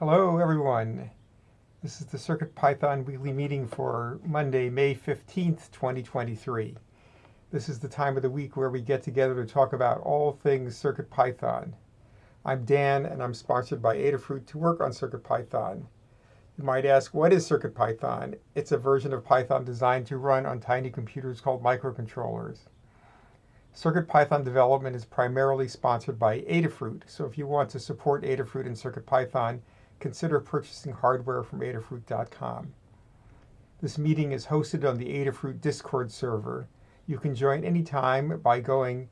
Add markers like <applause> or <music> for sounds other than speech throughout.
Hello, everyone. This is the CircuitPython weekly meeting for Monday, May 15th, 2023. This is the time of the week where we get together to talk about all things CircuitPython. I'm Dan, and I'm sponsored by Adafruit to work on CircuitPython. You might ask, what is CircuitPython? It's a version of Python designed to run on tiny computers called microcontrollers. CircuitPython development is primarily sponsored by Adafruit, so if you want to support Adafruit and CircuitPython, consider purchasing hardware from Adafruit.com. This meeting is hosted on the Adafruit Discord server. You can join anytime by going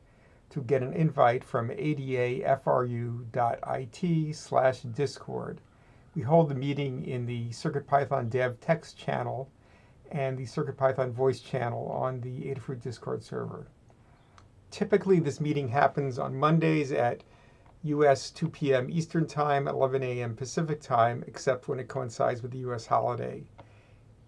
to get an invite from adafru.it slash discord. We hold the meeting in the CircuitPython dev text channel and the CircuitPython voice channel on the Adafruit Discord server. Typically, this meeting happens on Mondays at US 2 p.m. Eastern Time, 11 a.m. Pacific Time, except when it coincides with the US holiday.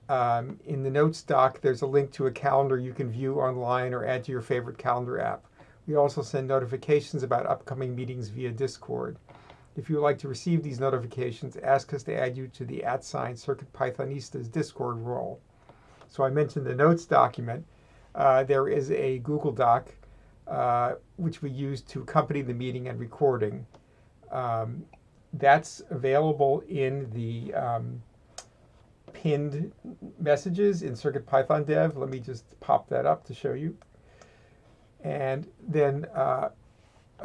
Um, in the notes doc, there's a link to a calendar you can view online or add to your favorite calendar app. We also send notifications about upcoming meetings via Discord. If you would like to receive these notifications, ask us to add you to the at sign CircuitPythonista's Discord role. So I mentioned the notes document. Uh, there is a Google Doc uh, which we use to accompany the meeting and recording. Um, that's available in the um, pinned messages in CircuitPython Dev. Let me just pop that up to show you. And then uh,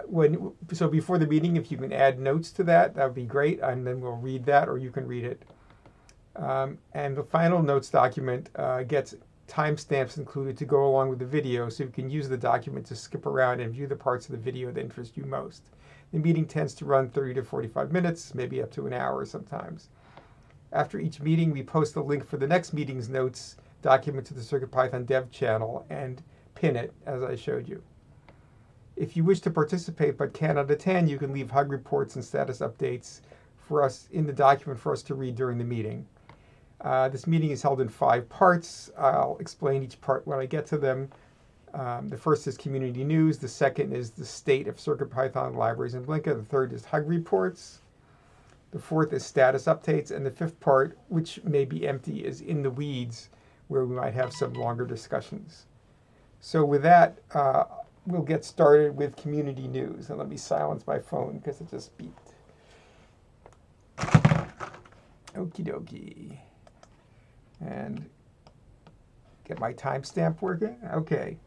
when so before the meeting, if you can add notes to that, that would be great. And then we'll read that, or you can read it. Um, and the final notes document uh, gets timestamps included to go along with the video so you can use the document to skip around and view the parts of the video that interest you most. The meeting tends to run 30 to 45 minutes, maybe up to an hour sometimes. After each meeting, we post a link for the next meeting's notes document to the CircuitPython dev channel and pin it as I showed you. If you wish to participate but cannot attend, you can leave hug reports and status updates for us in the document for us to read during the meeting. Uh, this meeting is held in five parts. I'll explain each part when I get to them. Um, the first is community news. The second is the state of CircuitPython libraries in Blinka. The third is hug reports. The fourth is status updates. And the fifth part, which may be empty, is in the weeds, where we might have some longer discussions. So with that, uh, we'll get started with community news. And let me silence my phone because it just beeped. Okie dokie and get my timestamp working. Okay,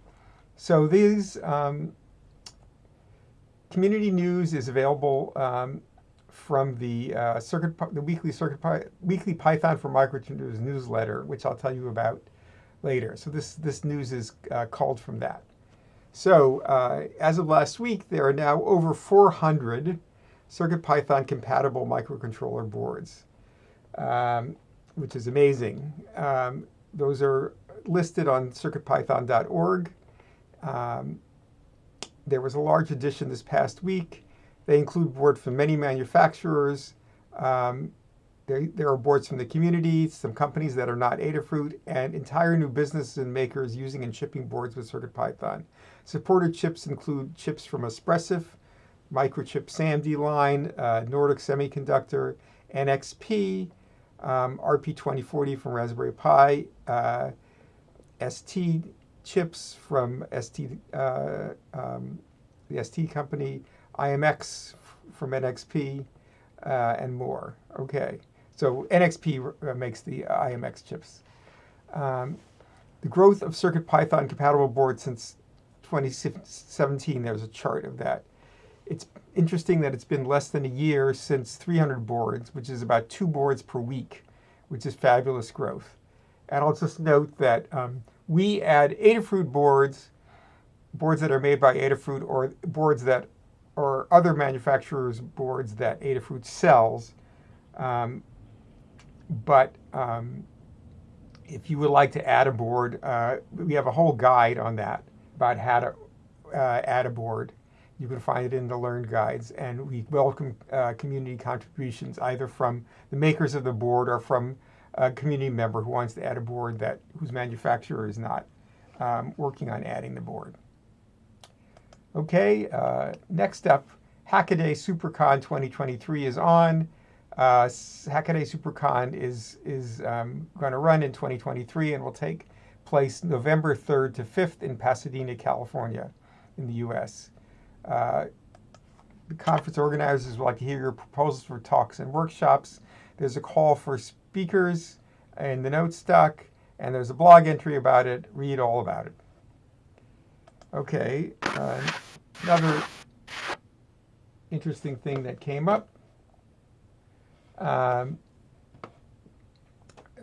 so these um, community news is available um, from the uh, circuit, the weekly circuit, weekly Python for microcontrollers newsletter, which I'll tell you about later. So this this news is uh, called from that. So uh, as of last week, there are now over 400 CircuitPython compatible microcontroller boards. Um, which is amazing. Um, those are listed on circuitpython.org. Um, there was a large addition this past week. They include boards from many manufacturers. Um, there, are boards from the community, some companies that are not Adafruit, and entire new businesses and makers using and shipping boards with CircuitPython. Supported chips include chips from Espressif, Microchip SAMD line, uh, Nordic Semiconductor, NXP, um, RP2040 from Raspberry Pi, uh, ST chips from ST, uh, um, the ST company, IMX from NXP, uh, and more. Okay, so NXP uh, makes the IMX chips. Um, the growth of CircuitPython compatible boards since 2017, there's a chart of that. It's interesting that it's been less than a year since 300 boards, which is about two boards per week, which is fabulous growth. And I'll just note that um, we add Adafruit boards, boards that are made by Adafruit or boards that or other manufacturers' boards that Adafruit sells. Um, but um, if you would like to add a board, uh, we have a whole guide on that about how to uh, add a board. You can find it in the Learn Guides, and we welcome uh, community contributions either from the makers of the board or from a community member who wants to add a board that whose manufacturer is not um, working on adding the board. Okay, uh, next up, Hackaday SuperCon 2023 is on. Uh, Hackaday SuperCon is, is um, going to run in 2023 and will take place November 3rd to 5th in Pasadena, California, in the U.S. Uh, the conference organizers would like to hear your proposals for talks and workshops. There's a call for speakers in the notes stock, and there's a blog entry about it. Read all about it. Okay, uh, another interesting thing that came up. Um,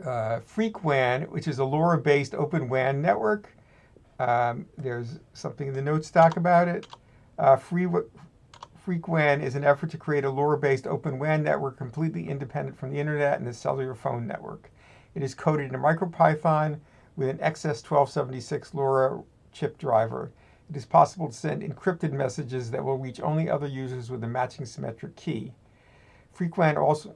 uh, FreqWAN, which is a LoRa-based open WAN network. Um, there's something in the notes stock about it. Uh, Free, FreqWAN is an effort to create a LoRa-based open WAN network completely independent from the internet and the cellular phone network. It is coded in MicroPython with an XS1276 LoRa chip driver. It is possible to send encrypted messages that will reach only other users with a matching symmetric key. FreqWAN also,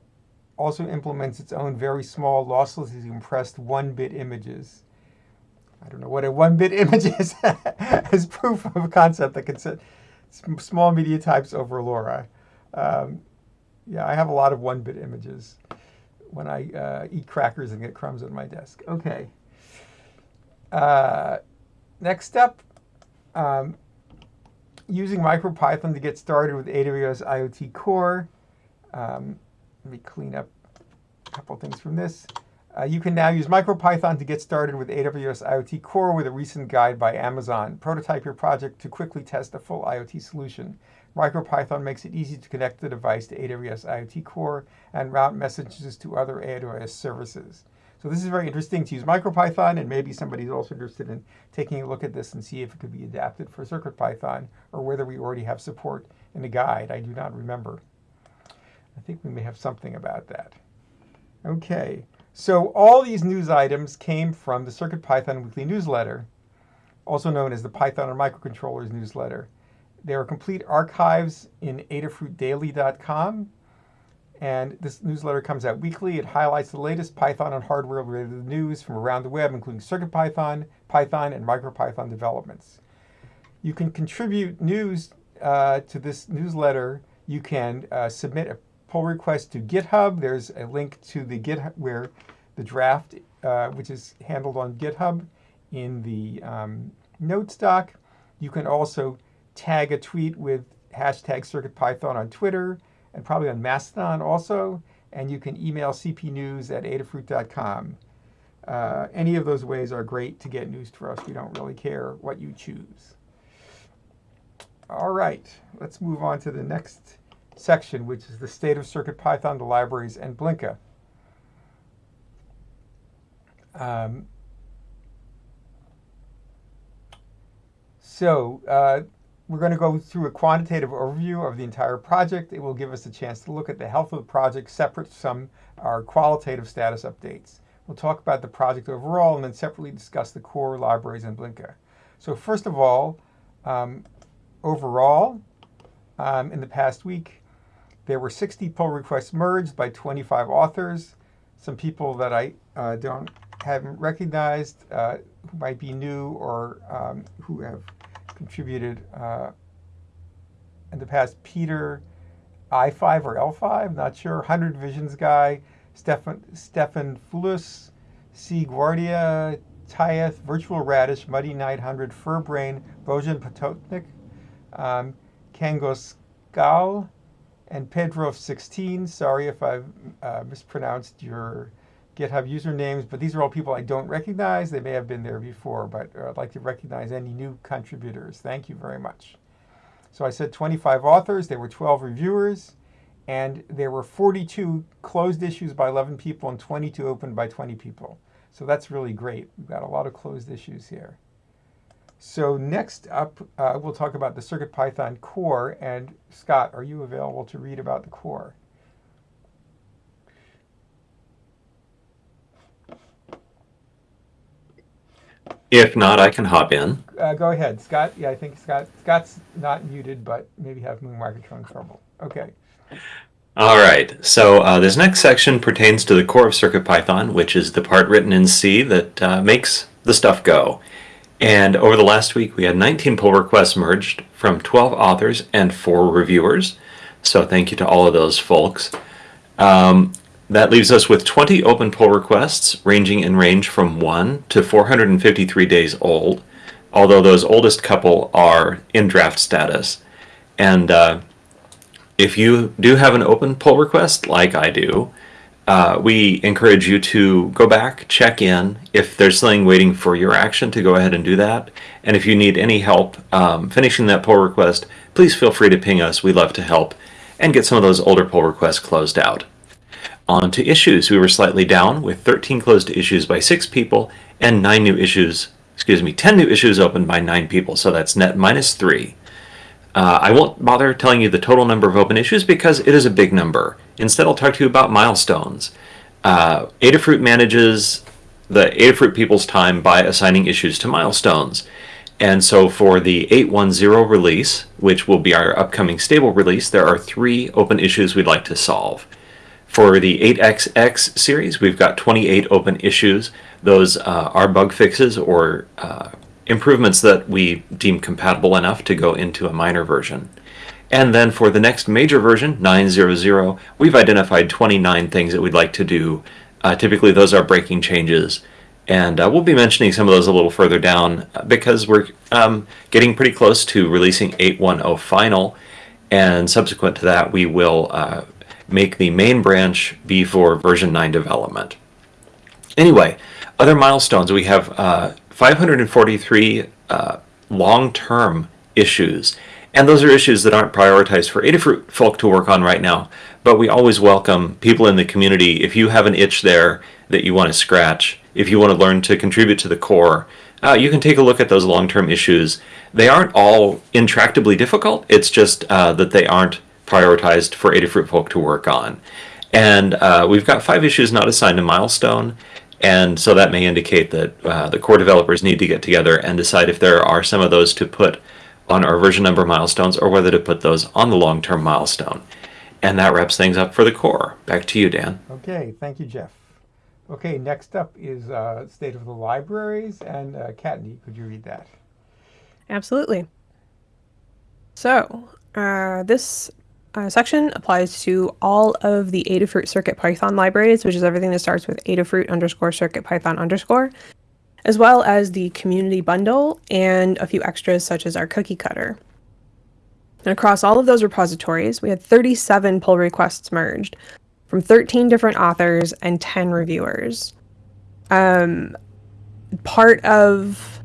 also implements its own very small, losslessly compressed one-bit images. I don't know what a one-bit <laughs> image is as proof of a concept that can set small media types over LoRa. Um, yeah, I have a lot of one-bit images when I uh, eat crackers and get crumbs on my desk. Okay. Uh, next up, um, using MicroPython to get started with AWS IoT Core. Um, let me clean up a couple things from this. Uh, you can now use MicroPython to get started with AWS IoT Core with a recent guide by Amazon. Prototype your project to quickly test a full IoT solution. MicroPython makes it easy to connect the device to AWS IoT Core and route messages to other AWS services. So this is very interesting to use MicroPython, and maybe somebody's also interested in taking a look at this and see if it could be adapted for CircuitPython, or whether we already have support in the guide. I do not remember. I think we may have something about that. Okay. So all these news items came from the CircuitPython weekly newsletter, also known as the Python and Microcontrollers newsletter. There are complete archives in adafruitdaily.com, and this newsletter comes out weekly. It highlights the latest Python and hardware-related news from around the web, including CircuitPython, Python, and MicroPython developments. You can contribute news uh, to this newsletter. You can uh, submit a pull request to GitHub. There's a link to the GitHub where the draft, uh, which is handled on GitHub in the um, notes doc. You can also tag a tweet with hashtag CircuitPython on Twitter and probably on Mastodon also. And you can email cpnews at adafruit.com. Uh, any of those ways are great to get news to us. We don't really care what you choose. All right, let's move on to the next section, which is the state of CircuitPython, the libraries, and Blinka. Um, so uh, we're going to go through a quantitative overview of the entire project. It will give us a chance to look at the health of the project separate from our qualitative status updates. We'll talk about the project overall and then separately discuss the core libraries and Blinka. So first of all, um, overall, um, in the past week, there were 60 pull requests merged by 25 authors. Some people that I uh, don't haven't recognized, uh, who might be new or um, who have contributed uh, in the past. Peter I5 or L5, not sure. 100 Visions guy, Stefan, Stefan Fulus, C. Guardia, Tyeth, Virtual Radish, Muddy Knight 100, Furbrain, Bojan Pototnik, um, Kangos Gal, and Pedro16. Sorry if I've uh, mispronounced your GitHub usernames, but these are all people I don't recognize. They may have been there before, but uh, I'd like to recognize any new contributors. Thank you very much. So I said 25 authors, there were 12 reviewers, and there were 42 closed issues by 11 people and 22 opened by 20 people. So that's really great. We've got a lot of closed issues here. So next up, uh, we'll talk about the CircuitPython core. And Scott, are you available to read about the core? If not, I can hop in. Uh, go ahead, Scott. Yeah, I think Scott Scott's not muted, but maybe have Moon microphone trouble. Okay. All right. So uh, this next section pertains to the core of CircuitPython, which is the part written in C that uh, makes the stuff go. And over the last week, we had 19 pull requests merged from 12 authors and 4 reviewers. So thank you to all of those folks. Um, that leaves us with 20 open pull requests, ranging in range from 1 to 453 days old, although those oldest couple are in draft status. And uh, if you do have an open pull request, like I do, uh, we encourage you to go back, check in. If there's something waiting for your action, to go ahead and do that. And if you need any help um, finishing that pull request, please feel free to ping us. We'd love to help and get some of those older pull requests closed out. On to issues. We were slightly down with 13 closed issues by six people and nine new issues, excuse me, 10 new issues opened by nine people. So that's net minus three. Uh, I won't bother telling you the total number of open issues because it is a big number. Instead, I'll talk to you about milestones. Uh, Adafruit manages the Adafruit people's time by assigning issues to milestones. And so for the 810 release, which will be our upcoming stable release, there are three open issues we'd like to solve. For the 8XX series, we've got 28 open issues. Those uh, are bug fixes or uh, improvements that we deem compatible enough to go into a minor version. And then for the next major version, 900, we've identified 29 things that we'd like to do. Uh, typically, those are breaking changes. And uh, we'll be mentioning some of those a little further down uh, because we're um, getting pretty close to releasing 810 final. And subsequent to that, we will uh, make the main branch be for version 9 development. Anyway, other milestones we have uh, 543 uh, long-term issues. And those are issues that aren't prioritized for Adafruit folk to work on right now. But we always welcome people in the community. If you have an itch there that you want to scratch, if you want to learn to contribute to the core, uh, you can take a look at those long-term issues. They aren't all intractably difficult. It's just uh, that they aren't prioritized for Adafruit folk to work on. And uh, we've got five issues not assigned a milestone. And so that may indicate that uh, the core developers need to get together and decide if there are some of those to put on our version number milestones or whether to put those on the long-term milestone. And that wraps things up for the core. Back to you, Dan. Okay, thank you, Jeff. Okay, next up is uh, State of the Libraries, and uh, Kattni, could you read that? Absolutely. So, uh, this uh, section applies to all of the Adafruit Circuit Python libraries, which is everything that starts with Adafruit underscore Circuit Python underscore, as well as the community bundle and a few extras such as our cookie cutter. And across all of those repositories, we had 37 pull requests merged from 13 different authors and 10 reviewers. Um, part of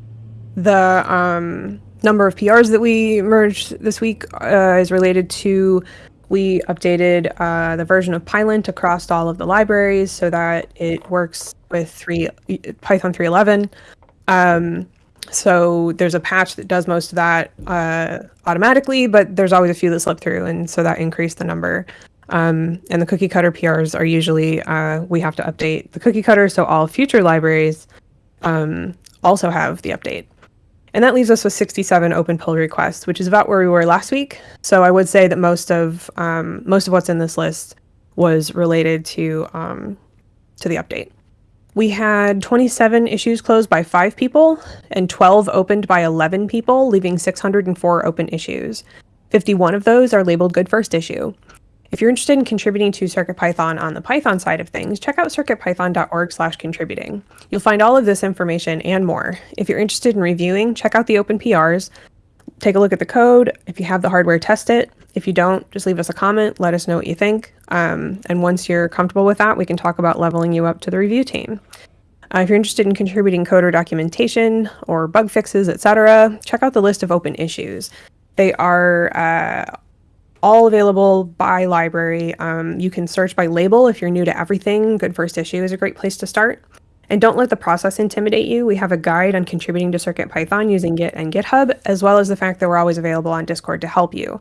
the um, number of PRs that we merged this week uh, is related to we updated uh, the version of Pylint across all of the libraries so that it works with three Python 3.11. Um, so there's a patch that does most of that uh, automatically, but there's always a few that slip through, and so that increased the number. Um, and the cookie cutter PRs are usually uh, we have to update the cookie cutter, so all future libraries um, also have the update. And that leaves us with 67 open pull requests, which is about where we were last week. So I would say that most of um, most of what's in this list was related to um, to the update. We had 27 issues closed by five people and 12 opened by 11 people, leaving 604 open issues. 51 of those are labeled good first issue. If you're interested in contributing to CircuitPython on the Python side of things, check out circuitpython.org slash contributing. You'll find all of this information and more. If you're interested in reviewing, check out the open PRs, take a look at the code. If you have the hardware, test it. If you don't, just leave us a comment, let us know what you think. Um, and once you're comfortable with that, we can talk about leveling you up to the review team. Uh, if you're interested in contributing code or documentation or bug fixes, etc., check out the list of open issues. They are uh, all available by library. Um, you can search by label if you're new to everything. Good First Issue is a great place to start. And don't let the process intimidate you. We have a guide on contributing to CircuitPython using Git and GitHub, as well as the fact that we're always available on Discord to help you.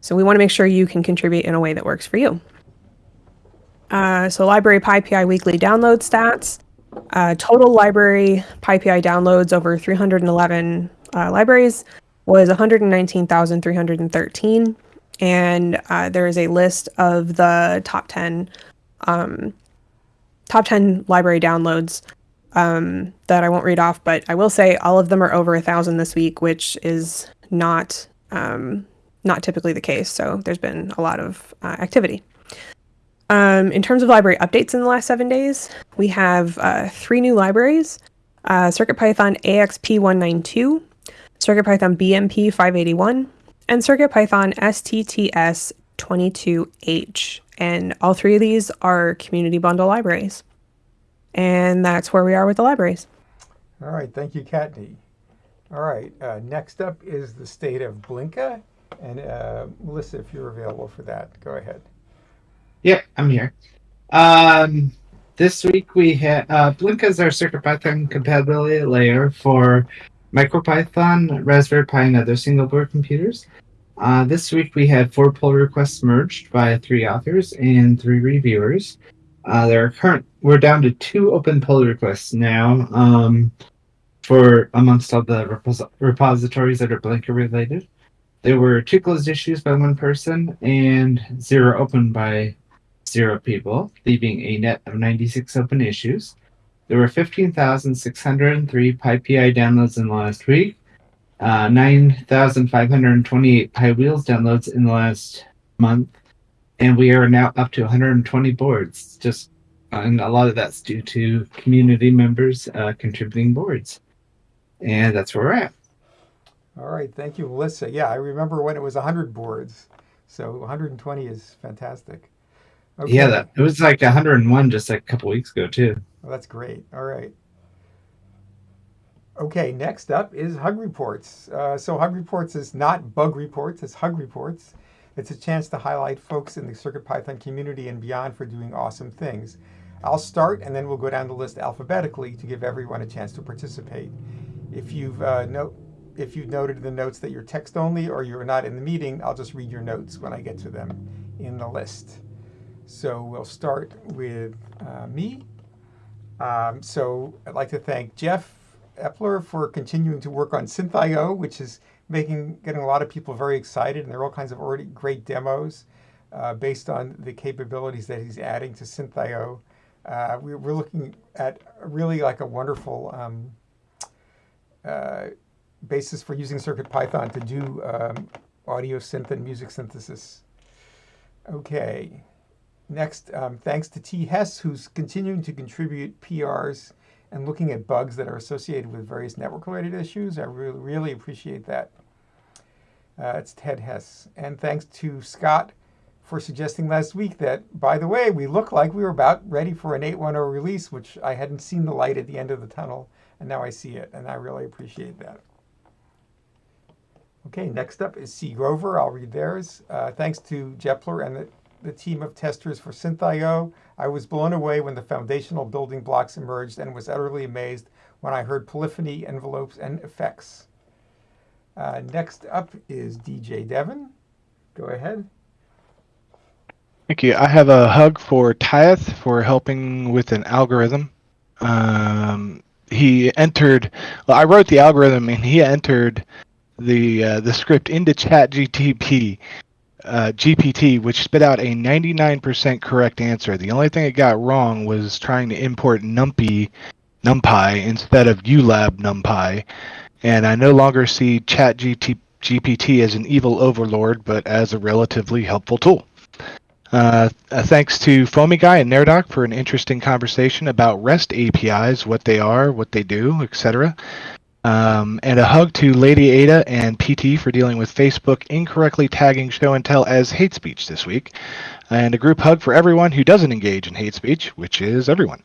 So we want to make sure you can contribute in a way that works for you. Uh, so library PyPI weekly download stats. Uh, total library PyPI downloads over 311 uh, libraries was 119,313 and uh, there is a list of the top 10 um, top 10 library downloads um, that I won't read off, but I will say all of them are over a thousand this week, which is not um, not typically the case. So there's been a lot of uh, activity. Um, in terms of library updates in the last seven days, we have uh, three new libraries uh, CircuitPython AXP192, CircuitPython BMP 581, and CircuitPython STTS 22H. And all three of these are community bundle libraries. And that's where we are with the libraries. All right, thank you, Kattni. All right, uh, next up is the state of Blinka. And uh, Melissa, if you're available for that, go ahead. Yep, I'm here. Um, this week we had uh, Blinka is our CircuitPython compatibility layer for MicroPython, Raspberry Pi, and other single board computers. Uh, this week we had four pull requests merged by three authors and three reviewers. Uh, there are current we're down to two open pull requests now um, for amongst all the repos- repositories that are Blinka related. There were two closed issues by one person and zero open by zero people, leaving a net of 96 open issues. There were 15,603 PyPI downloads in the last week, uh, 9,528 piwheels downloads in the last month, and we are now up to 120 boards. Just and a lot of that's due to community members uh, contributing boards, and that's where we're at. All right, thank you, Melissa. Yeah, I remember when it was 100 boards, so 120 is fantastic. Okay. Yeah, that it was like 101 just like a couple weeks ago too. Well, that's great. All right. Okay, next up is Hug Reports. Uh, so Hug Reports is not bug reports, it's Hug Reports. It's a chance to highlight folks in the CircuitPython community and beyond for doing awesome things. I'll start and then we'll go down the list alphabetically to give everyone a chance to participate. If you've uh, if you've noted in the notes that you're text only or you're not in the meeting, I'll just read your notes when I get to them in the list. So we'll start with uh, me. Um, so I'd like to thank Jeff Epler for continuing to work on SynthIO, which is making getting a lot of people very excited, and there are all kinds of already great demos uh, based on the capabilities that he's adding to SynthIO. Uh, we, are looking at really like a wonderful um, uh, basis for using CircuitPython to do um, audio synth and music synthesis. Okay. Next, um, thanks to T. Hess, who's continuing to contribute PRs and looking at bugs that are associated with various network-related issues. I really, really appreciate that. Uh, it's Ted Hess. And thanks to Scott for suggesting last week that, by the way, we look like we were about ready for an 8.10 release, which I hadn't seen the light at the end of the tunnel, and now I see it, and I really appreciate that. Okay, next up is C. Grover. I'll read theirs. Uh, thanks to Jepler and the the team of testers for SynthIO. I was blown away when the foundational building blocks emerged and was utterly amazed when I heard polyphony, envelopes, and effects. Uh, next up is DJ Devon. Go ahead. Thank you. I have a hug for Tyeth for helping with an algorithm. Um, he entered. Well, I wrote the algorithm, and he entered the uh, the script into ChatGTP, uh, GPT, which spit out a 99% correct answer. The only thing it got wrong was trying to import NumPy, NumPy instead of ULab NumPy. And I no longer see ChatGPT GPT as an evil overlord, but as a relatively helpful tool. Uh, uh, thanks to Foamy Guy and Neradoc for an interesting conversation about REST APIs, what they are, what they do, etc. Um, and a hug to Lady Ada and PT for dealing with Facebook incorrectly tagging show and tell as hate speech this week. And a group hug for everyone who doesn't engage in hate speech, which is everyone.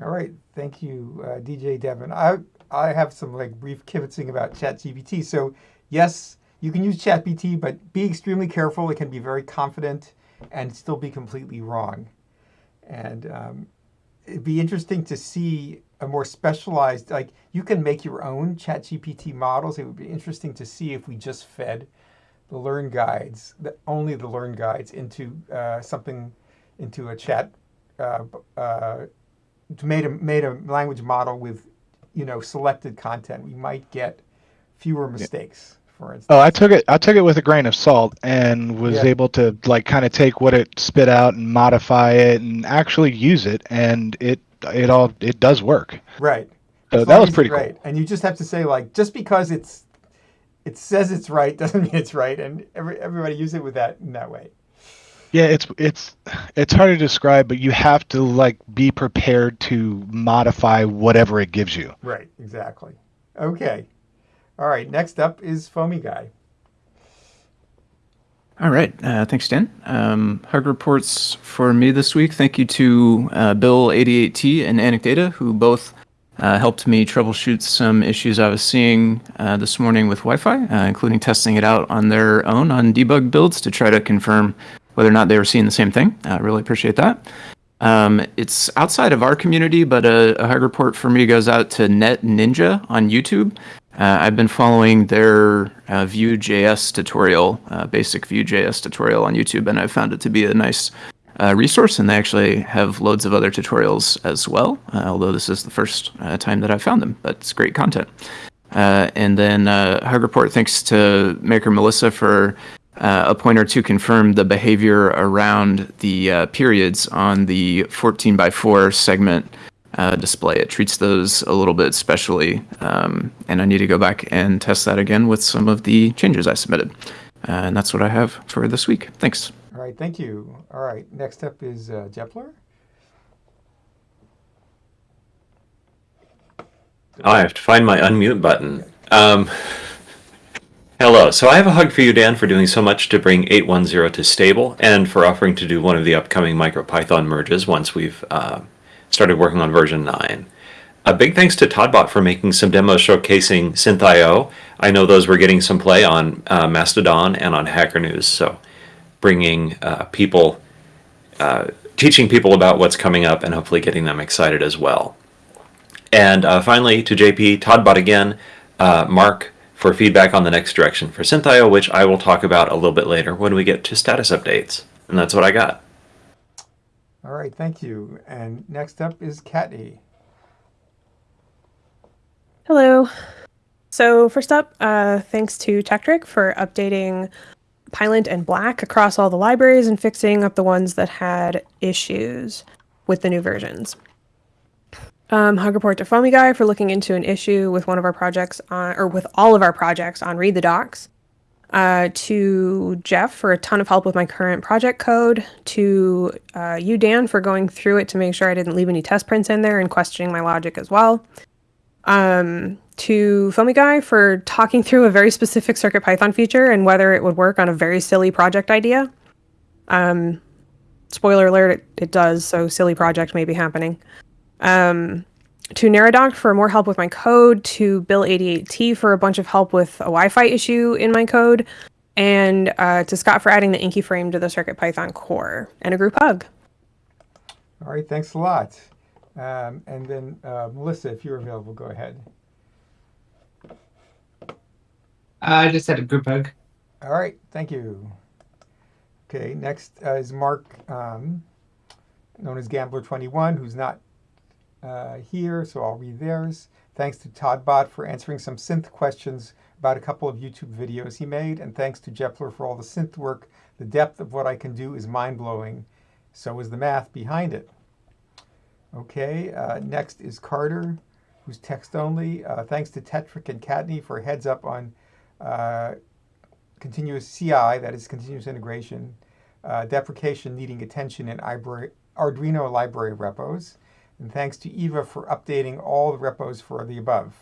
All right. Thank you, uh, DJ Devon. I, I have some like brief kibitzing about ChatGPT. So, yes, you can use ChatGPT, but be extremely careful. It can be very confident and still be completely wrong. And um, it'd be interesting to see a more specialized, like you can make your own chat GPT models. It would be interesting to see if we just fed the learn guides, the, only the learn guides into uh, something, into a chat, uh, uh, made a, made a language model with, you know, selected content. We might get fewer mistakes. Yeah. For instance. Oh, I took it. I took it with a grain of salt and was yeah. able to like kind of take what it spit out and modify it and actually use it, and it it all it does work. Right. So that was pretty right. cool. And you just have to say like just because it's it says it's right <laughs> doesn't mean it's right, and every everybody use it with that in that way. Yeah, it's it's it's hard to describe, but you have to like be prepared to modify whatever it gives you. Right, exactly. Okay. All right, next up is Foamy Guy. All right. Uh, thanks, Dan. Um, hug reports for me this week. Thank you to uh, Bill88T and Anecdata, who both uh, helped me troubleshoot some issues I was seeing uh, this morning with Wi Fi, uh, including testing it out on their own on debug builds to try to confirm whether or not they were seeing the same thing. I really appreciate that. Um, it's outside of our community, but a, a hug report for me goes out to Net Ninja on YouTube. Uh, I've been following their uh, Vue.js tutorial, uh, basic Vue.js tutorial on YouTube, and I've found it to be a nice uh, resource. And they actually have loads of other tutorials as well, uh, although this is the first uh, time that I've found them, but it's great content. and then Hug Report, thanks to Maker Melissa for a pointer to confirm the behavior around the periods on the 14 by 4 segment uh, display. It treats those a little bit specially, um, and I need to go back and test that again with some of the changes I submitted. Uh, and that's what I have for this week. Thanks. All right, thank you. All right, next up is uh, Jepler. Oh, I have to find my unmute button. Um, hello. So I have a hug for you, Dan, for doing so much to bring 810 to stable and for offering to do one of the upcoming MicroPython merges once we've uh, started working on version 9. A big thanks to Toddbot for making some demos showcasing SynthIO. I know those were getting some play on uh, Mastodon and on Hacker News, so bringing uh, people, uh, teaching people about what's coming up and hopefully getting them excited as well. And uh, finally, to JP, Toddbot again, uh, Mark for feedback on the next direction for SynthIO, which I will talk about a little bit later when we get to status updates. And that's what I got. All right, thank you. And next up is Kattni. Hello. So first up, uh, thanks to Tekktrik for updating Pylint and Black across all the libraries and fixing up the ones that had issues with the new versions. Um, hug report to Foamy Guy for looking into an issue with one of our projects on, or with all of our projects on Read the Docs uh, to Jeff for a ton of help with my current project code, to uh, you, Dan, for going through it to make sure I didn't leave any test prints in there and questioning my logic as well. Um, to Foamy Guy for talking through a very specific CircuitPython feature and whether it would work on a very silly project idea. Um, spoiler alert, it, it does, so silly project may be happening. Um, to Neradoc for more help with my code, to Bill88T for a bunch of help with a Wi-Fi issue in my code, and uh, to Scott for adding the Inky frame to the CircuitPython core, and a group hug. All right, thanks a lot. Um, and then uh, Melissa, if you're available, go ahead. I just had a group hug. All right, thank you. Okay, next uh, is Mark, um, known as Gambler21, who's not uh, here, so I'll read theirs. Thanks to Todd Toddbot for answering some synth questions about a couple of YouTube videos he made, and thanks to Jepler for all the synth work. The depth of what I can do is mind-blowing. So is the math behind it. Okay, uh, next is Carter, who's text only. Uh, thanks to Tekktrik and Kattni for heads up on uh, continuous CI, that is continuous integration, uh, deprecation needing attention in Arduino library repos. And thanks to Eva for updating all the repos for the above.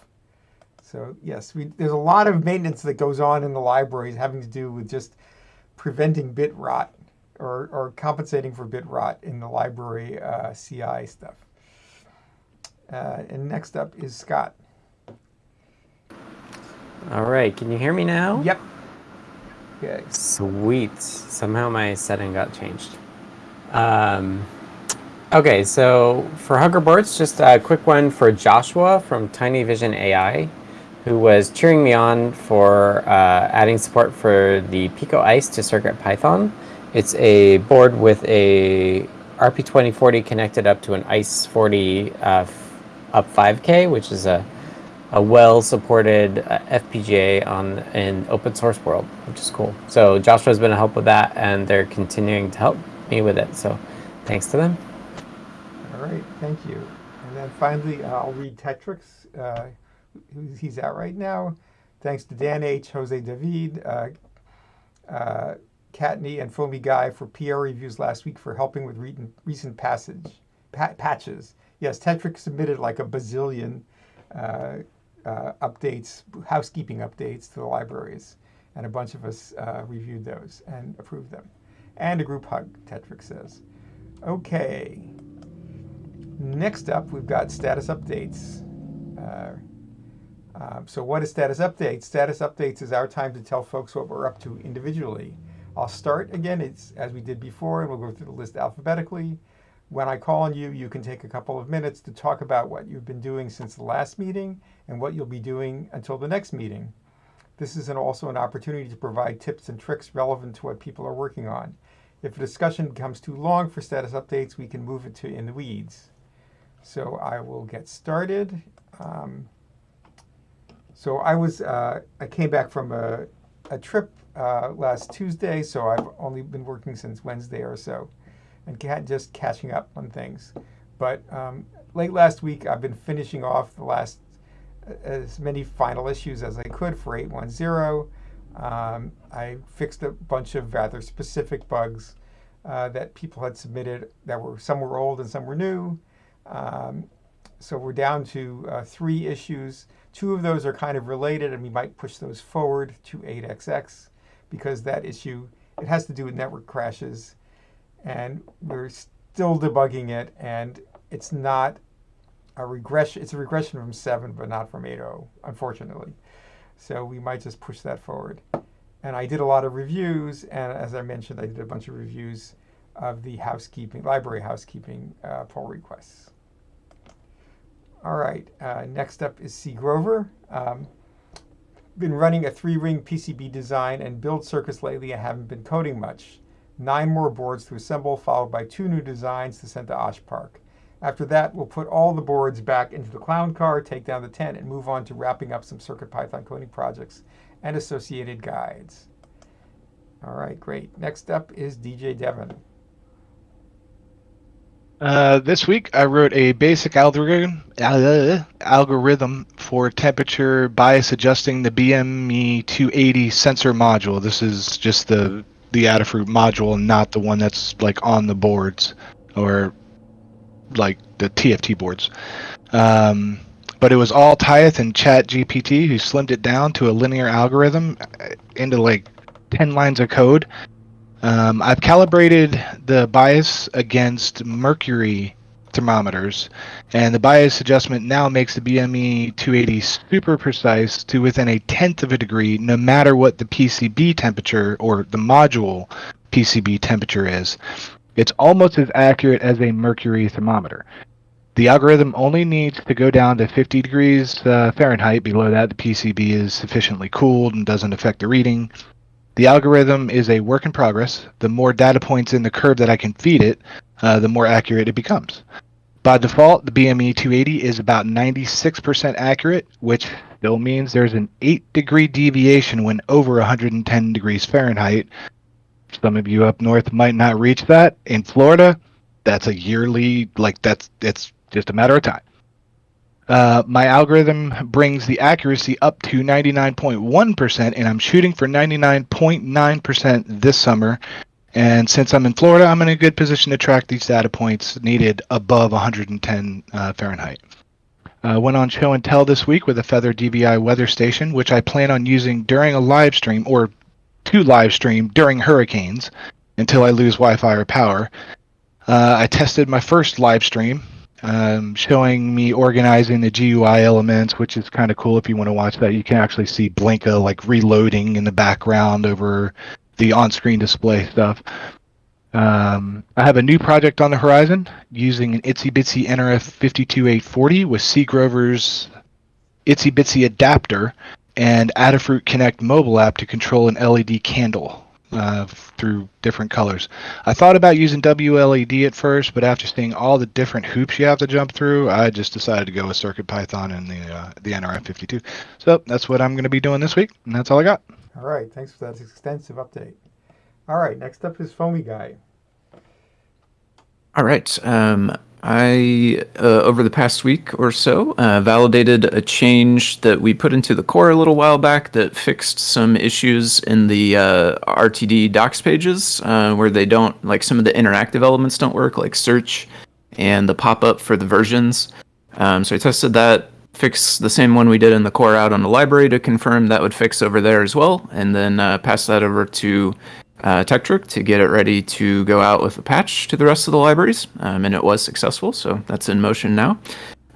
So yes, we, there's a lot of maintenance that goes on in the libraries having to do with just preventing bit rot or, or compensating for bit rot in the library uh, CI stuff. Uh, and next up is Scott. All right, can you hear me now? Yep. Okay. Sweet. Somehow my setting got changed. Um, okay, so for Hug Reports, just a quick one for Joshua from Tiny Vision AI, who was cheering me on for uh, adding support for the Pico Ice to CircuitPython. It's a board with a RP2040 connected up to an ICE 40 uh, up 5K, which is a a well-supported uh, FPGA on an open source world, which is cool. So Joshua's been a help with that, and they're continuing to help me with it. So thanks to them. Right, thank you. And then finally, I'll read Tekktrik's. Uh, he's out right now. Thanks to Dan H., Jose David, uh, uh, Kattni and Foamy Guy for PR reviews last week for helping with re- recent passage pa- patches. Yes, Tekktrik submitted like a bazillion uh, uh, updates, housekeeping updates to the libraries, and a bunch of us uh, reviewed those and approved them. And a group hug, Tekktrik says. Okay. Next up, we've got status updates. Uh, um, so, what is status updates? Status updates is our time to tell folks what we're up to individually. I'll start again, it's as we did before, and we'll go through the list alphabetically. When I call on you, you can take a couple of minutes to talk about what you've been doing since the last meeting and what you'll be doing until the next meeting. This is an, also an opportunity to provide tips and tricks relevant to what people are working on. If a discussion becomes too long for status updates, we can move it to in the weeds. So I will get started. Um, so I was uh, I came back from a, a trip uh, last Tuesday, so I've only been working since Wednesday or so, and just catching up on things. But um, late last week, I've been finishing off the last as many final issues as I could for 810. Um, I fixed a bunch of rather specific bugs uh, that people had submitted that were some were old and some were new. Um, so we're down to uh, three issues. Two of those are kind of related, and we might push those forward to 8xx because that issue it has to do with network crashes, and we're still debugging it, and it's not a regression. It's a regression from seven, but not from 8.0, unfortunately. So we might just push that forward. And I did a lot of reviews, and as I mentioned, I did a bunch of reviews of the housekeeping library housekeeping uh, pull requests. All right, uh, next up is C. Grover. Um, been running a three-ring PCB design and build circuits lately. I haven't been coding much. Nine more boards to assemble, followed by two new designs to send to Osh Park. After that, we'll put all the boards back into the clown car, take down the tent, and move on to wrapping up some CircuitPython coding projects and associated guides. All right, great. Next up is DJ Devon. Uh, this week I wrote a basic algorithm uh, algorithm for temperature bias adjusting the BME 280 sensor module. This is just the the Adafruit module, not the one that's like on the boards or like the TFT boards. Um, but it was all Tyeth and Chat GPT who slimmed it down to a linear algorithm uh, into like 10 lines of code. Um, I've calibrated the bias against mercury thermometers, and the bias adjustment now makes the BME 280 super precise to within a tenth of a degree, no matter what the PCB temperature or the module PCB temperature is. It's almost as accurate as a mercury thermometer. The algorithm only needs to go down to 50 degrees uh, Fahrenheit. Below that, the PCB is sufficiently cooled and doesn't affect the reading. The algorithm is a work in progress. The more data points in the curve that I can feed it, uh, the more accurate it becomes. By default, the BME 280 is about 96% accurate, which still means there's an 8 degree deviation when over 110 degrees Fahrenheit. Some of you up north might not reach that. In Florida, that's a yearly, like, that's it's just a matter of time. Uh, my algorithm brings the accuracy up to 99.1%, and I'm shooting for 99.9% this summer. And since I'm in Florida, I'm in a good position to track these data points needed above 110 uh, Fahrenheit. Uh, went on show and tell this week with a Feather DVI weather station, which I plan on using during a live stream or to live stream during hurricanes until I lose Wi-Fi or power. Uh, I tested my first live stream um, showing me organizing the GUI elements, which is kind of cool if you want to watch that. You can actually see Blinka like reloading in the background over the on-screen display stuff. Um, I have a new project on the horizon using an Itsy Bitsy NRF 52840 with C Grover's Itsy Bitsy adapter and Adafruit Connect mobile app to control an LED candle uh, through different colors. I thought about using WLED at first, but after seeing all the different hoops you have to jump through, I just decided to go with CircuitPython and the uh, the NRF52. So that's what I'm going to be doing this week, and that's all I got. All right, thanks for that extensive update. All right, next up is Foamy Guy. All right. Um, I, uh, over the past week or so, uh, validated a change that we put into the core a little while back that fixed some issues in the uh, RTD docs pages uh, where they don't, like some of the interactive elements don't work, like search and the pop up for the versions. Um, so I tested that, fixed the same one we did in the core out on the library to confirm that would fix over there as well, and then uh, pass that over to uh, to get it ready to go out with a patch to the rest of the libraries, um, and it was successful, so that's in motion now.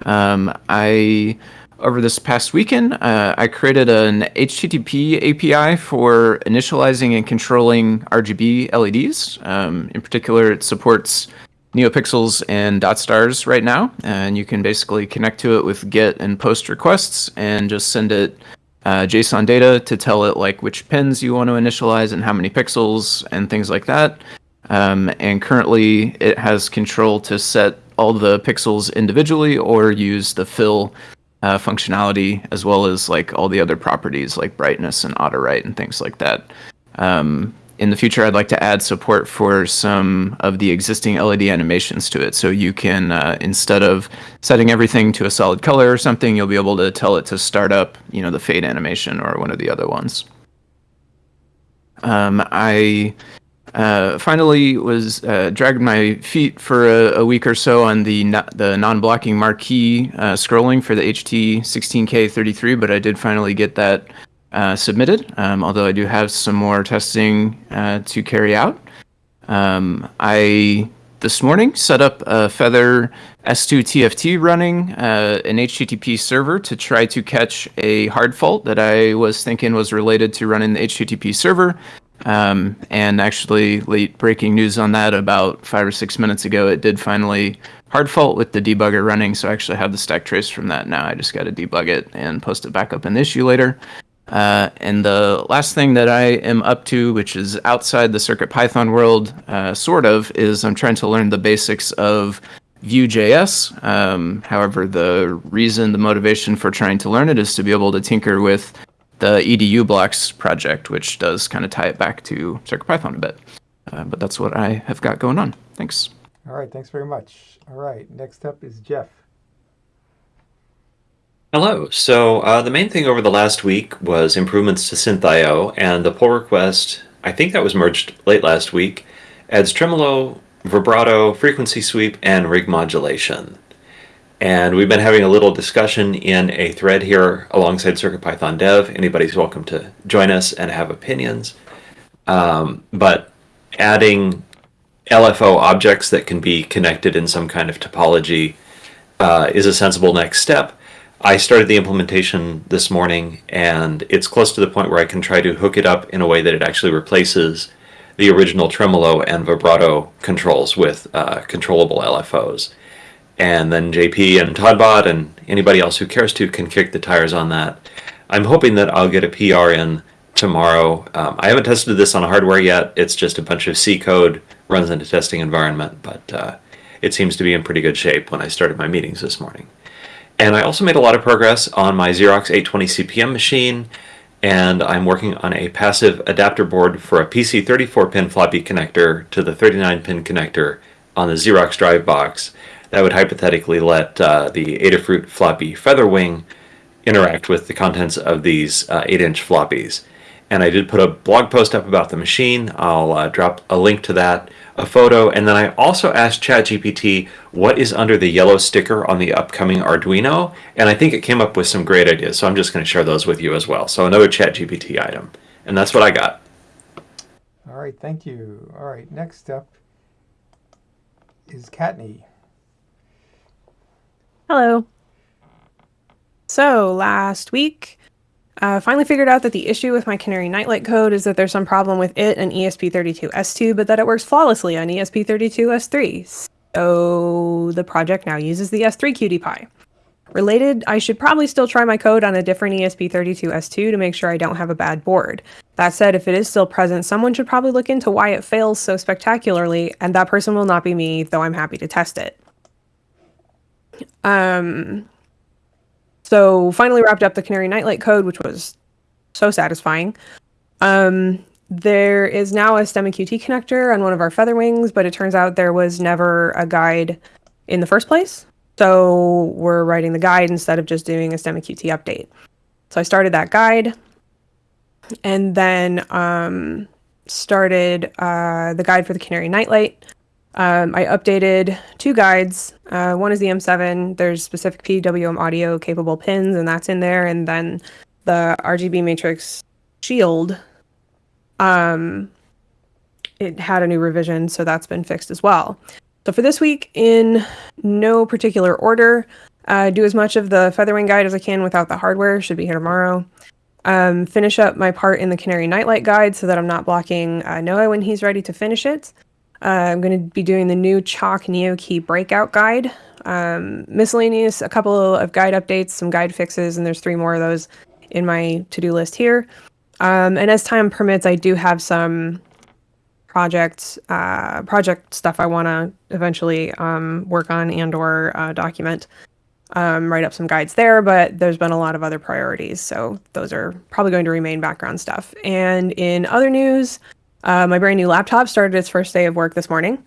Um, I over this past weekend, uh, I created an HTTP API for initializing and controlling RGB LEDs. Um, in particular, it supports NeoPixels and dot stars right now, and you can basically connect to it with GET and POST requests and just send it uh, JSON data to tell it like which pins you want to initialize and how many pixels and things like that. Um, and currently, it has control to set all the pixels individually or use the fill uh, functionality as well as like all the other properties like brightness and auto write and things like that. Um, in the future, I'd like to add support for some of the existing LED animations to it. So you can, uh, instead of setting everything to a solid color or something, you'll be able to tell it to start up, you know, the fade animation or one of the other ones. Um, I uh, finally was uh, dragged my feet for a, a, week or so on the no, the non-blocking marquee uh, scrolling for the HT16K33, but I did finally get that uh, submitted, um, although I do have some more testing uh, to carry out. Um, I this morning set up a Feather S2 TFT running uh, an HTTP server to try to catch a hard fault that I was thinking was related to running the HTTP server. Um, and actually, late breaking news on that about five or six minutes ago, it did finally hard fault with the debugger running. So I actually have the stack trace from that now. I just got to debug it and post it back up in issue later. Uh, and the last thing that I am up to, which is outside the CircuitPython world, uh, sort of, is I'm trying to learn the basics of Vue.js. Um, however, the reason, the motivation for trying to learn it is to be able to tinker with the EduBlocks project, which does kind of tie it back to CircuitPython a bit. Uh, but that's what I have got going on. Thanks. All right, thanks very much. All right, next up is Jeff. Hello. So uh, the main thing over the last week was improvements to SynthIO, and the pull request, I think that was merged late last week, adds tremolo, vibrato, frequency sweep, and ring modulation. And we've been having a little discussion in a thread here alongside CircuitPython Dev. Anybody's welcome to join us and have opinions. Um, but adding LFO objects that can be connected in some kind of topology uh, is a sensible next step. I started the implementation this morning and it's close to the point where I can try to hook it up in a way that it actually replaces the original tremolo and vibrato controls with uh, controllable LFOs. And then JP and todbot and anybody else who cares to can kick the tires on that. I'm hoping that I'll get a PR in tomorrow. Um, I haven't tested this on hardware yet. It's just a bunch of C code runs in a testing environment, but uh, it seems to be in pretty good shape when I started my meetings this morning. And I also made a lot of progress on my Xerox 820 CP/M machine, and I'm working on a passive adapter board for a PC 34-pin floppy connector to the 39-pin connector on the Xerox drive box that would hypothetically let uh, the Adafruit floppy Featherwing interact with the contents of these 8-inch uh, floppies. And I did put a blog post up about the machine. I'll uh, drop a link to that a photo, and then I also asked ChatGPT what is under the yellow sticker on the upcoming Arduino, and I think it came up with some great ideas, so I'm just going to share those with you as well. So another ChatGPT item, and that's what I got. All right, thank you. All right, next up is Kattni. Hello. So last week, uh, finally figured out that the issue with my Canary Nightlight code is that there's some problem with it and ESP32S2, but that it works flawlessly on ESP32S3. So the project now uses the S3 QT Py. Related, I should probably still try my code on a different ESP32S2 to make sure I don't have a bad board. That said, if it is still present, someone should probably look into why it fails so spectacularly, and that person will not be me, though I'm happy to test it. Um, so finally wrapped up the Canary Nightlight code, which was so satisfying. Um, there is now a STEMMA QT connector on one of our feather wings, but it turns out there was never a guide in the first place. So we're writing the guide instead of just doing a STEMMA QT update. So I started that guide and then um, started uh, the guide for the Canary Nightlight. Um, I updated two guides. Uh, one is the M7. There's specific PWM audio capable pins, and that's in there. And then the RGB matrix shield. Um, it had a new revision, so that's been fixed as well. So for this week, in no particular order, uh, do as much of the Featherwing guide as I can without the hardware. Should be here tomorrow. Um, finish up my part in the Canary Nightlight guide so that I'm not blocking uh, Noah when he's ready to finish it. Uh, I'm going to be doing the new Chalk NeoKey breakout guide. Um, miscellaneous, a couple of guide updates, some guide fixes, and there's three more of those in my to-do list here. Um, and as time permits, I do have some project uh, project stuff I want to eventually um, work on and or uh, document. Um, write up some guides there, but there's been a lot of other priorities, so those are probably going to remain background stuff. And in other news, uh, my brand new laptop started its first day of work this morning.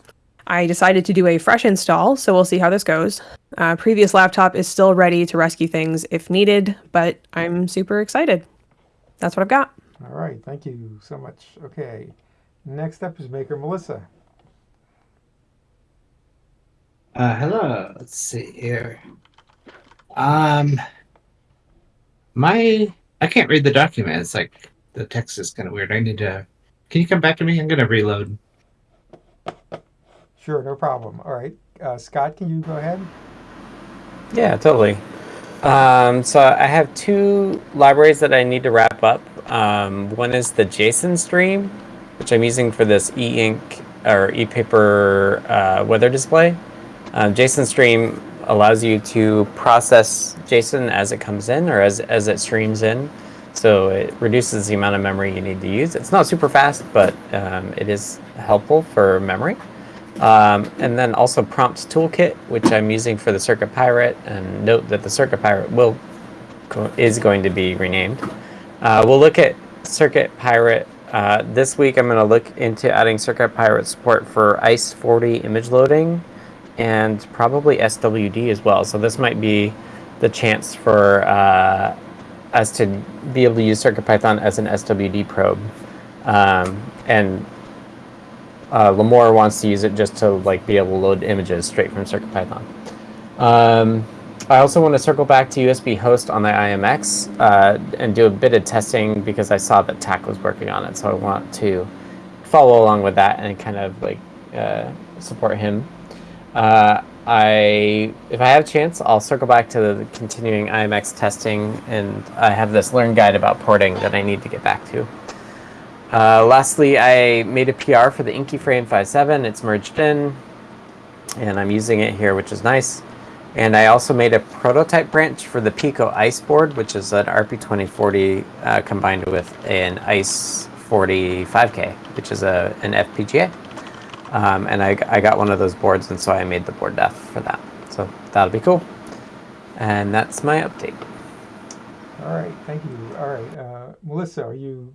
I decided to do a fresh install, so we'll see how this goes. Uh, previous laptop is still ready to rescue things if needed, but I'm super excited. That's what I've got. All right, thank you so much. Okay, next up is Maker Melissa. Uh, hello. Let's see here. Um, my I can't read the document. It's like the text is kind of weird. I need to. Can you come back to me? I'm gonna reload. Sure, no problem. All right, uh, Scott, can you go ahead? Yeah, totally. Um, so I have two libraries that I need to wrap up. Um, one is the JSON stream, which I'm using for this e-ink or e-paper uh, weather display. Um, JSON stream allows you to process JSON as it comes in or as, as it streams in. So it reduces the amount of memory you need to use. It's not super fast, but um, it is helpful for memory. Um, and then also Prompt Toolkit, which I'm using for the Circuit Pirate. And note that the Circuit Pirate will go, is going to be renamed. Uh, we'll look at Circuit Pirate. Uh, this week I'm going to look into adding Circuit Pirate support for ICE40 image loading and probably SWD as well. So this might be the chance for uh, us to be able to use CircuitPython as an SWD probe. Um, and uh, Limor wants to use it just to like be able to load images straight from CircuitPython. Um, I also want to circle back to USB host on the IMX uh, and do a bit of testing because I saw that TAC was working on it. So I want to follow along with that and kind of like uh, support him. Uh, I, if I have a chance, I'll circle back to the continuing IMX testing, and I have this learn guide about porting that I need to get back to. Uh, lastly, I made a PR for the Inky Frame 5.7. It's merged in, and I'm using it here, which is nice. And I also made a prototype branch for the Pico Ice board, which is an RP2040 uh, combined with an Ice 40 5K, which is a, an FPGA. Um, and I, I got one of those boards, and so I made the board def for that. So that'll be cool. And that's my update. All right, thank you. All right, uh, Melissa, are you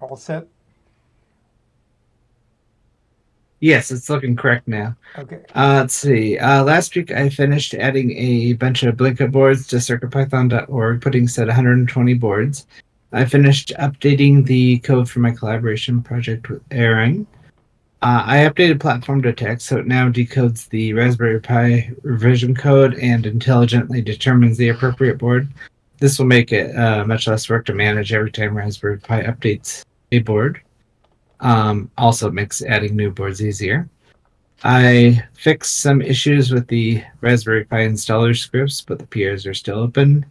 all set? Yes, it's looking correct now. Okay. Uh, let's see. Uh, last week I finished adding a bunch of Blinka boards to CircuitPython.org, putting set 120 boards. I finished updating the code for my collaboration project with Aaron. Uh, I updated platform detect so it now decodes the Raspberry Pi revision code and intelligently determines the appropriate board. This will make it uh, much less work to manage every time Raspberry Pi updates a board. Um, also, makes adding new boards easier. I fixed some issues with the Raspberry Pi installer scripts, but the PRs are still open.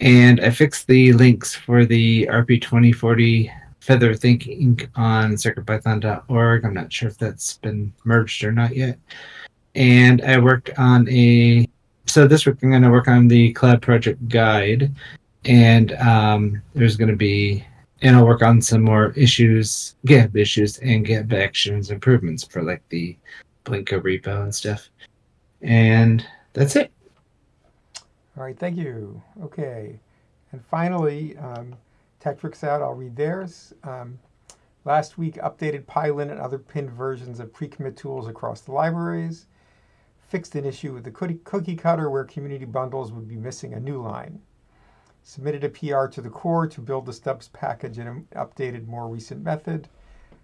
And I fixed the links for the RP2040 Feather ThinkInk on CircuitPython.org. I'm not sure if that's been merged or not yet. And I worked on a. So this week I'm going to work on the Cloud Project Guide, and um, there's going to be, and I'll work on some more issues, GitHub issues, and GitHub actions improvements for like the Blinka repo and stuff. And that's it. All right, thank you. Okay. And finally, um, Tekktrik's out, I'll read theirs. Um, last week, updated Pylint and other pinned versions of pre-commit tools across the libraries. fixed an issue with the cookie cutter where community bundles would be missing a new line. Submitted a PR to the core to build the stubs package in an updated, more recent method.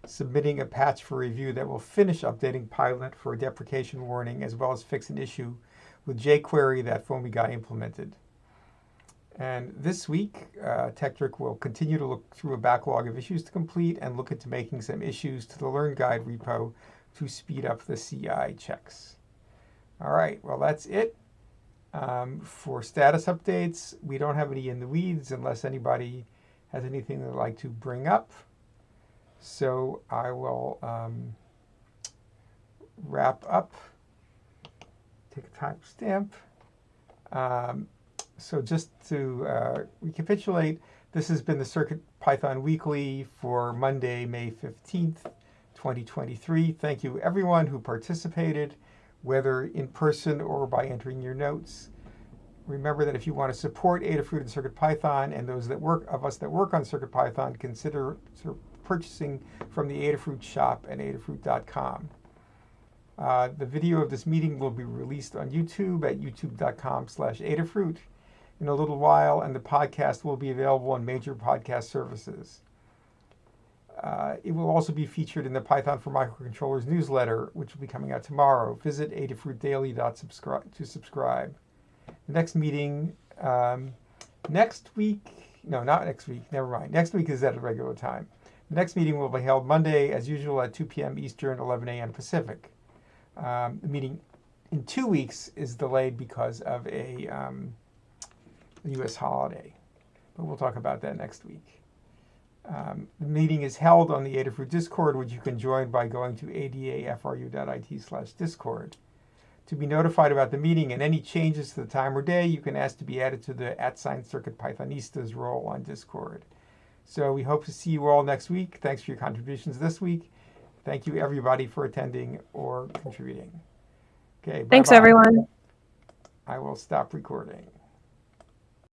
Submitting a patch for review that will finish updating Pilot for a deprecation warning as well as fix an issue with jQuery that Foamy Guy implemented. And this week, uh, Tekktrik will continue to look through a backlog of issues to complete and look into making some issues to the Learn Guide repo to speed up the CI checks. All right, well, that's it. Um, for status updates, we don't have any in the weeds unless anybody has anything they'd like to bring up. So I will um, wrap up, take a timestamp. Um, so just to uh, recapitulate, this has been the Circuit Python Weekly for Monday, May 15th, 2023. Thank you everyone who participated, whether in person or by entering your notes. Remember that if you want to support Adafruit and CircuitPython and those that work of us that work on CircuitPython, consider purchasing from the Adafruit shop at adafruit.com. Uh, the video of this meeting will be released on YouTube at youtube.com slash Adafruit in a little while, and the podcast will be available on major podcast services. Uh, it will also be featured in the Python for Microcontrollers newsletter, which will be coming out tomorrow. Visit adafruitdaily.subscribe to subscribe. The next meeting um, next week, no, not next week, never mind. Next week is at a regular time. The next meeting will be held Monday, as usual, at 2 p.m. Eastern, 11 a.m. Pacific. Um, the meeting in two weeks is delayed because of a um, U.S. holiday, but we'll talk about that next week. Um, the meeting is held on the Adafruit Discord, which you can join by going to adafru.it slash discord. To be notified about the meeting and any changes to the time or day, you can ask to be added to the at sign Circuit Pythonistas role on Discord. So we hope to see you all next week. Thanks for your contributions this week. Thank you everybody for attending or contributing. Okay. Thanks, bye-bye. everyone. I will stop recording.